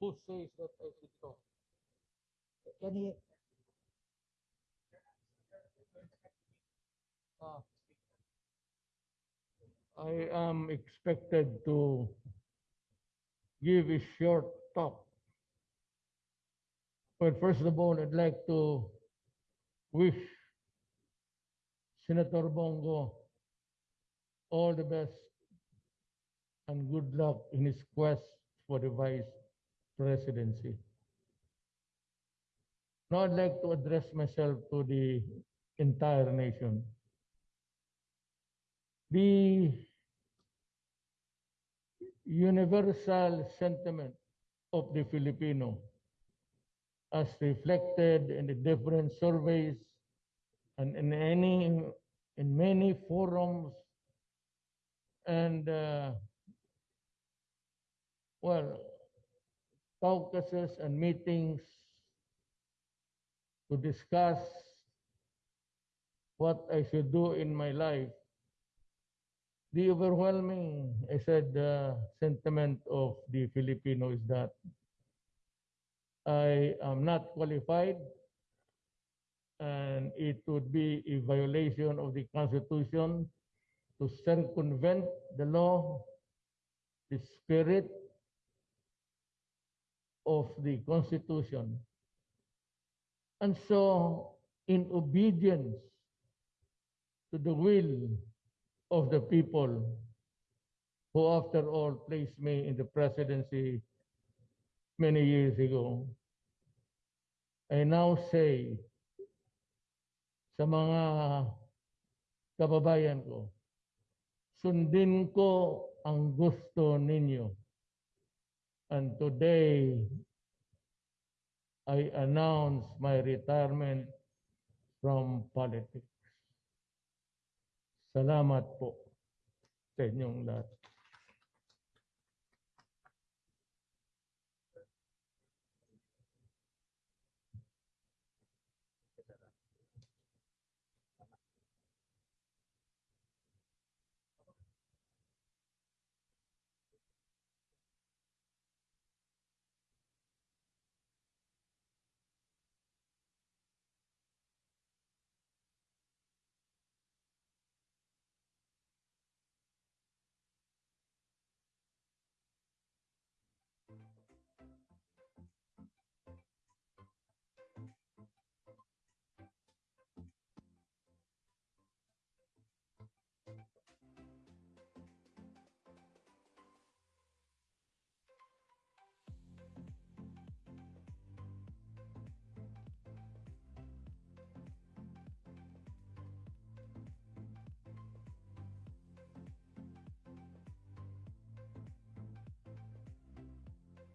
Who says that I should talk? Can he, Ah. I am expected to give a short talk. But first of all, I'd like to wish Senator Bongo all the best and good luck in his quest for the vice presidency. Now I'd like to address myself to the entire nation. The universal sentiment of the Filipino as reflected in the different surveys and in any in many forums and uh, well caucuses and meetings to discuss what I should do in my life the overwhelming, I said, uh, sentiment of the Filipino is that I am not qualified and it would be a violation of the Constitution to circumvent the law, the spirit of the Constitution. And so, in obedience to the will of the people who, after all, placed me in the presidency many years ago. I now say sa mga kababayan ko, sundin ko ang gusto ninyo. And today, I announce my retirement from politics. Salamat po sa inyong lahat.